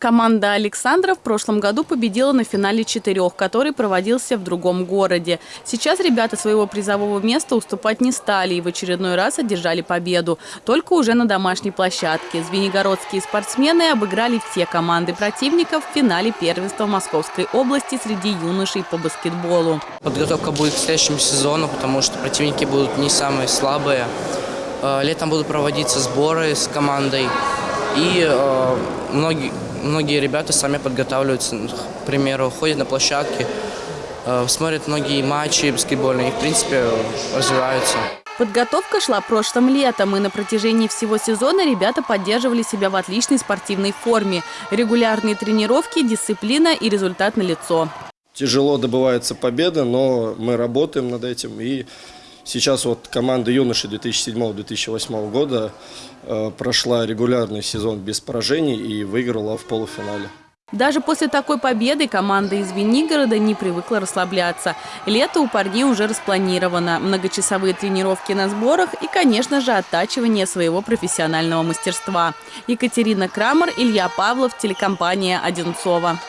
Команда Александра в прошлом году победила на финале четырех, который проводился в другом городе. Сейчас ребята своего призового места уступать не стали и в очередной раз одержали победу. Только уже на домашней площадке. Звенигородские спортсмены обыграли все команды противников в финале первенства Московской области среди юношей по баскетболу. Подготовка будет к следующему сезону, потому что противники будут не самые слабые. Э, летом будут проводиться сборы с командой. И э, многие многие ребята сами подготавливаются, к примеру, ходят на площадки, э, смотрят многие матчи баскетбольные и, в принципе, развиваются. Подготовка шла прошлым летом, и на протяжении всего сезона ребята поддерживали себя в отличной спортивной форме. Регулярные тренировки, дисциплина и результат налицо. Тяжело добывается победа, но мы работаем над этим и Сейчас вот команда юноши 2007-2008 года э, прошла регулярный сезон без поражений и выиграла в полуфинале. Даже после такой победы команда из Венигорода не привыкла расслабляться. Лето у парней уже распланировано. Многочасовые тренировки на сборах и, конечно же, оттачивание своего профессионального мастерства. Екатерина Крамер, Илья Павлов, телекомпания «Одинцова».